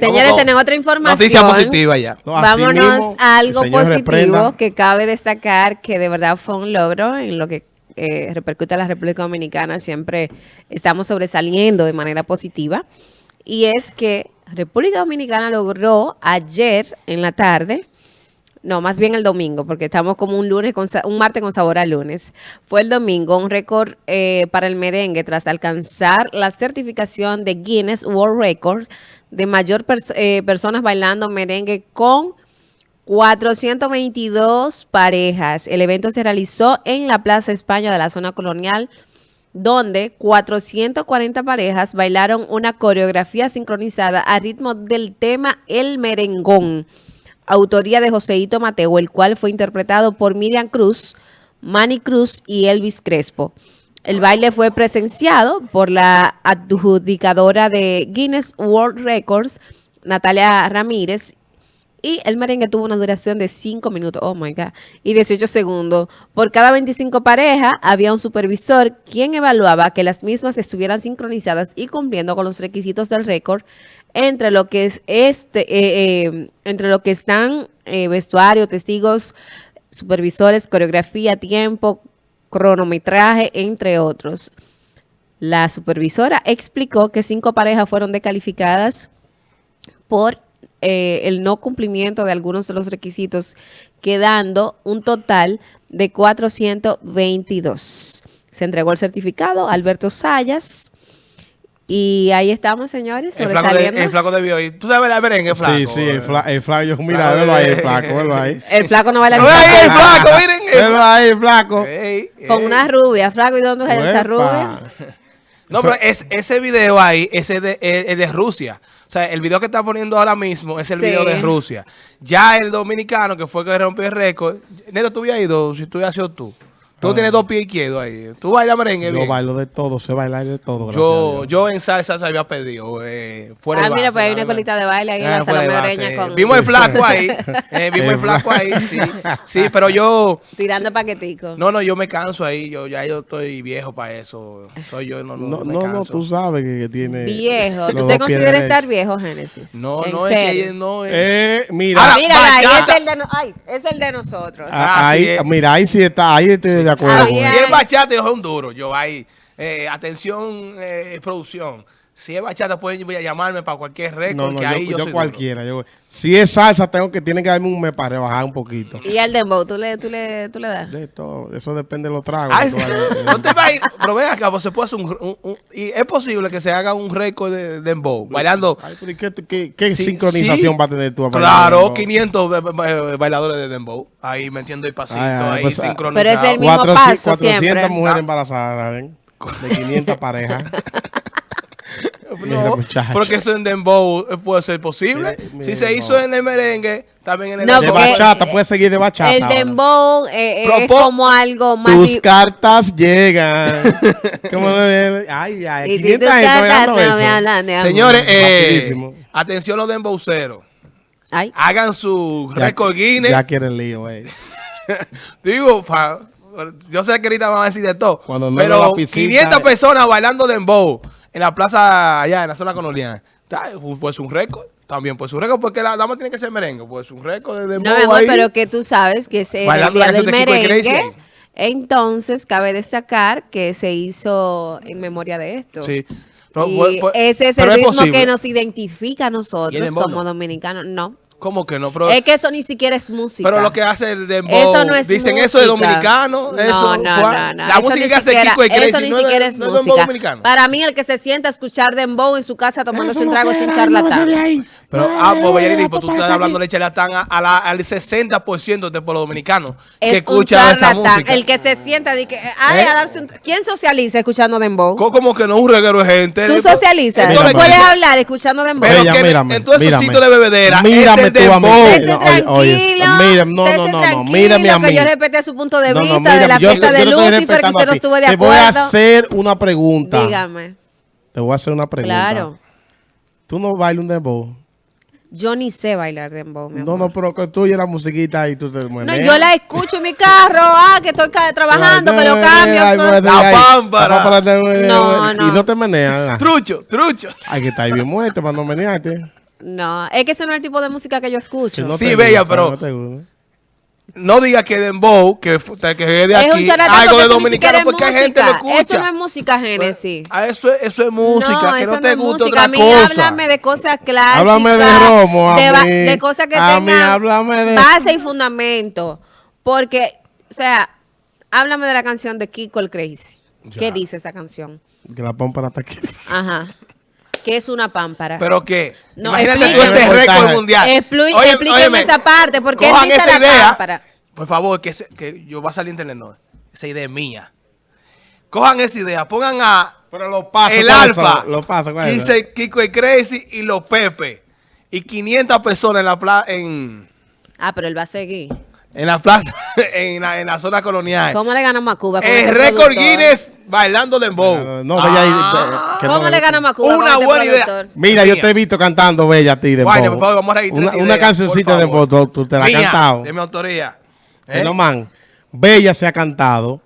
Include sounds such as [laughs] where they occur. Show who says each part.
Speaker 1: Señores, tenemos otra información.
Speaker 2: Noticia positiva ya.
Speaker 3: No,
Speaker 1: Vámonos
Speaker 3: mismo,
Speaker 1: a algo positivo
Speaker 3: reprenda.
Speaker 1: que cabe destacar que de verdad fue un logro en lo que eh, repercute a la República Dominicana. Siempre estamos sobresaliendo de manera positiva. Y es que República Dominicana logró ayer en la tarde, no, más bien el domingo, porque estamos como un lunes, con, un martes con sabor a lunes. Fue el domingo un récord eh, para el merengue tras alcanzar la certificación de Guinness World Record de mayor eh, personas bailando merengue con 422 parejas. El evento se realizó en la Plaza España de la zona colonial, donde 440 parejas bailaron una coreografía sincronizada a ritmo del tema El Merengón, autoría de Joseito Mateo, el cual fue interpretado por Miriam Cruz, Manny Cruz y Elvis Crespo. El baile fue presenciado por la adjudicadora de Guinness World Records, Natalia Ramírez, y el merengue tuvo una duración de 5 minutos, oh my God, y 18 segundos. Por cada 25 parejas había un supervisor quien evaluaba que las mismas estuvieran sincronizadas y cumpliendo con los requisitos del récord entre lo que es este, eh, eh, entre lo que están eh, vestuario, testigos, supervisores, coreografía, tiempo, cronometraje, entre otros. La supervisora explicó que cinco parejas fueron descalificadas por eh, el no cumplimiento de algunos de los requisitos, quedando un total de 422. Se entregó el certificado a Alberto Sayas y ahí estamos, señores,
Speaker 2: El flaco, de,
Speaker 1: sobresaliendo.
Speaker 2: el flaco debió ir. ¿Tú sabes el merengue, flaco?
Speaker 3: Sí, sí, el, fla- el flaco. Yo, mira,
Speaker 2: Flaco
Speaker 3: velo ahí, el flaco, velo ahí. [laughs]
Speaker 1: El flaco no baila
Speaker 2: Pero ahí el flaco, miren.
Speaker 3: Velo ahí, el flaco.
Speaker 1: Con una rubia. Flaco, ¿y dónde es esa rubia?
Speaker 2: No, pero es, ese video ahí, ese de, es de Rusia. O sea, el video que está poniendo ahora mismo es el
Speaker 1: Sí.
Speaker 2: video de Rusia. Ya el dominicano, que fue que rompió el récord. Neto, tú habías ido, si tú hubieras sido tú. Tú tienes dos pies izquierdos ahí. Tú bailas merengue
Speaker 3: Yo
Speaker 2: bien.
Speaker 3: bailo de todo, sé bailar de todo.
Speaker 2: Yo, yo en salsa se había pedido. Eh, fuera
Speaker 1: Ah,
Speaker 2: de
Speaker 1: mira,
Speaker 2: base,
Speaker 1: pues hay una colita de baile ahí en
Speaker 2: Ah,
Speaker 1: la
Speaker 2: base.
Speaker 1: Oreña con...
Speaker 2: Vimos el flaco ahí. [laughs] eh, vimos el flaco ahí, sí. Sí, [laughs] pero yo...
Speaker 1: Tirando paquetico.
Speaker 2: No, no, yo me canso ahí. Yo ya yo estoy viejo para eso. Soy yo, no, no,
Speaker 3: No,
Speaker 2: me
Speaker 3: no, no,
Speaker 2: canso.
Speaker 3: tú sabes que, que tiene.
Speaker 1: Viejo. ¿Tú te consideras estar viejo, Génesis?
Speaker 2: No,
Speaker 1: ¿En
Speaker 2: no, es que no es...
Speaker 3: Eh, mira,
Speaker 2: Ahora,
Speaker 1: Mira, ahí es el de, no- ay, es el de nosotros.
Speaker 2: Ah,
Speaker 3: ahí,
Speaker 2: sí, eh.
Speaker 3: mira, ahí sí está, ahí estoy de acuerdo.
Speaker 1: Ah,
Speaker 3: con
Speaker 1: bien.
Speaker 3: él.
Speaker 2: Si es bachata, yo soy un duro. Yo ahí, eh, atención, eh, producción. Si es bachata, pueden llamarme para cualquier récord,
Speaker 3: No, no,
Speaker 2: que
Speaker 3: yo,
Speaker 2: ahí yo,
Speaker 3: yo
Speaker 2: soy
Speaker 3: cualquiera. Yo, si es salsa, tengo que, tienen que darme un mes para rebajar un poquito.
Speaker 1: Y el dembow, ¿tú le, tú le, tú le das?
Speaker 3: De todo, eso depende de los tragos.
Speaker 2: Ay, [laughs] no te vayas, pero ven acá, pues se puede hacer un, un- un- y es posible que se haga un récord de dembow, bailando.
Speaker 3: Ay, pero ¿y ¿qué, qué, qué
Speaker 2: Sí,
Speaker 3: sincronización
Speaker 2: sí.
Speaker 3: va a tener tú? a
Speaker 2: Claro,
Speaker 3: dembow?
Speaker 2: 500 ba- ba- bailadores de dembow, ahí metiendo el pasito,
Speaker 3: Ay, ay,
Speaker 2: ahí
Speaker 3: pues, ah,
Speaker 2: sincronizado.
Speaker 1: Pero es el mismo
Speaker 3: 400
Speaker 1: paso
Speaker 3: 400
Speaker 1: siempre.
Speaker 3: mujeres
Speaker 2: Ah.
Speaker 3: embarazadas, ¿ven? De 500 parejas. [laughs]
Speaker 2: No, porque eso en dembow eh, puede ser posible.
Speaker 3: Mira, mira
Speaker 2: si se hizo en el merengue, también en el
Speaker 1: No,
Speaker 3: de bachata, puedes seguir de bachata.
Speaker 1: El dembow eh, eh, es como algo más...
Speaker 3: Tus cartas llegan. [laughs] ¿Cómo me ven? Ay, ay,
Speaker 1: Y si
Speaker 3: 500
Speaker 1: tus
Speaker 3: gente
Speaker 1: cartas
Speaker 3: bailando
Speaker 1: no me
Speaker 3: eso.
Speaker 1: hablan de amor.
Speaker 2: Señores, eh, atención los dembowceros.
Speaker 1: Ay,
Speaker 2: Hagan su
Speaker 3: Ya-
Speaker 2: récord Guinness.
Speaker 3: Ya quieren lío, güey. [laughs]
Speaker 2: Digo, yo sé que ahorita van a decir de todo.
Speaker 3: Cuando no
Speaker 2: pero
Speaker 3: veo la piscina,
Speaker 2: 500
Speaker 3: eh.
Speaker 2: personas bailando dembow en la plaza allá, en la zona colonial. Pues un récord. También pues un récord porque la dama tiene que ser merengue. Pues un récord de dembow
Speaker 1: no, amor,
Speaker 2: ahí.
Speaker 1: pero que tú sabes que es el día del
Speaker 2: de
Speaker 1: merengue. Entonces, cabe destacar que se hizo en memoria de esto.
Speaker 2: Sí. No,
Speaker 1: y
Speaker 2: pues- pues-
Speaker 1: ese es el ritmo que nos identifica a
Speaker 2: ¿Y el
Speaker 1: nosotros como
Speaker 2: no?
Speaker 1: dominicanos. No.
Speaker 2: ¿Cómo que no? Pero,
Speaker 1: es que eso ni siquiera es música.
Speaker 2: pero lo que hace el dembow.
Speaker 1: Eso no es
Speaker 2: Dicen
Speaker 1: música.
Speaker 2: eso de dominicano.
Speaker 1: No,
Speaker 2: eso,
Speaker 1: no,
Speaker 2: Juan.
Speaker 1: no, no.
Speaker 2: La
Speaker 1: Eso
Speaker 2: música que hace
Speaker 1: siquiera-
Speaker 2: Kiko y Crazy
Speaker 1: Eso ni
Speaker 2: no es-
Speaker 1: siquiera es
Speaker 2: es
Speaker 1: música.
Speaker 2: dominicano.
Speaker 1: Para mí, el que se sienta a escuchar dembow en su casa tomándose
Speaker 3: Eso
Speaker 1: un trago es
Speaker 3: ese de
Speaker 1: charlatán.
Speaker 2: Pero, ah, pues,
Speaker 3: ay,
Speaker 2: pues tú estás hablando de charlatán a, a la- al 60% del pueblo dominicano que
Speaker 1: Es un
Speaker 2: escucha esa
Speaker 1: charlatán.
Speaker 2: música.
Speaker 1: El que se sienta de que, ay,
Speaker 2: ¿Eh?
Speaker 1: a darse un- ¿Quién socializa escuchando dembow?
Speaker 2: Co- Como que no es un reguero de gente.
Speaker 1: Tú socializas. Tú puedes hablar escuchando dembow.
Speaker 2: Pero que en todos esos sitios de bebedera
Speaker 3: Mírame
Speaker 2: es el
Speaker 3: tú a mí.
Speaker 2: dembow.
Speaker 3: No, oye, mira, no, no, no, no, mírame a mí.
Speaker 1: Yo respeté su punto de
Speaker 3: No,
Speaker 1: vista
Speaker 3: no,
Speaker 1: de
Speaker 3: mira,
Speaker 1: la fiesta de Lucifer, que usted no estuvo de
Speaker 3: Te voy a
Speaker 1: acuerdo.
Speaker 3: hacer una pregunta.
Speaker 1: Dígame.
Speaker 3: Te voy a hacer una pregunta.
Speaker 1: Claro.
Speaker 3: ¿Tú no bailas un dembow?
Speaker 1: Yo ni sé bailar dembow, mi
Speaker 3: No,
Speaker 1: amor.
Speaker 3: no, pero que tú y la musiquita y tú te
Speaker 1: No,
Speaker 3: meneas.
Speaker 1: yo la escucho en mi carro, [laughs] ah, que estoy trabajando, que lo cambio.
Speaker 3: Ay, pues,
Speaker 2: La
Speaker 3: ay,
Speaker 2: pámpara.
Speaker 3: te-
Speaker 1: No,
Speaker 3: Y
Speaker 1: no.
Speaker 3: no te meneas.
Speaker 2: Trucho, trucho.
Speaker 3: Hay que estar bien muerto para no menearte.
Speaker 1: No, es que ese no es el tipo de música que yo escucho.
Speaker 3: Si no
Speaker 2: Sí, bella, pero-
Speaker 3: no.
Speaker 2: No diga que Dembow, que, que es de aquí, algo de dominicano, porque hay gente que lo escucha.
Speaker 1: Eso no es música Génesis.
Speaker 2: Ah, eso, es- eso es música, que
Speaker 1: eso
Speaker 2: no te
Speaker 1: es
Speaker 2: gusta
Speaker 1: música.
Speaker 2: otra
Speaker 1: A mí
Speaker 2: cosa.
Speaker 1: háblame de cosas clásicas.
Speaker 3: Háblame de Romo, a
Speaker 1: de,
Speaker 3: mí.
Speaker 1: de cosas que
Speaker 3: A mí,
Speaker 1: tengan
Speaker 3: háblame de-
Speaker 1: base y fundamento. Porque, o sea, háblame de la canción de Kiko el Crazy.
Speaker 2: Ya.
Speaker 1: ¿Qué dice esa canción?
Speaker 3: Que la pómpara está aquí.
Speaker 1: Ajá. ¿Qué es una pámpara?
Speaker 2: Pero que,
Speaker 1: No,
Speaker 2: imagínate tú ese récord mundial.
Speaker 1: Explu-
Speaker 2: Oye,
Speaker 1: explíqueme
Speaker 2: óyeme,
Speaker 1: esa parte, porque dice
Speaker 2: esa
Speaker 1: la
Speaker 2: idea,
Speaker 1: pámpara.
Speaker 2: Por favor, que, se- que yo va a salir en internet, no. Esa idea es mía. Cojan esa idea, pongan a
Speaker 3: Pero los pasos.
Speaker 2: el
Speaker 3: ¿cuáles
Speaker 2: Alfa?
Speaker 3: Los pasos,
Speaker 2: dice Kiko y Crazy y los Pepe. Y 500 personas en la plaza, en,
Speaker 1: Ah, pero él va a seguir.
Speaker 2: En la plaza, [laughs] en la, en la zona colonial.
Speaker 1: ¿Cómo le ganamos a Cuba? Con
Speaker 2: el
Speaker 1: este
Speaker 2: récord? Guinness bailando dembow.
Speaker 3: No, pues
Speaker 2: ah,
Speaker 3: eh,
Speaker 1: no,
Speaker 3: no.
Speaker 1: Bella, ¿Cómo le ganamos a
Speaker 2: Una
Speaker 1: este
Speaker 2: buena idea.
Speaker 3: Mira, yo te he visto cantando Bella a ti,
Speaker 2: dembow.
Speaker 3: Bueno,
Speaker 2: por favor, vamos a
Speaker 3: Una, una cancioncita de dembow, tú, tú, te la has cantado.
Speaker 2: de mi autoría. ¿Eh?
Speaker 3: ¿Eh? No, man, Bella se ha cantado.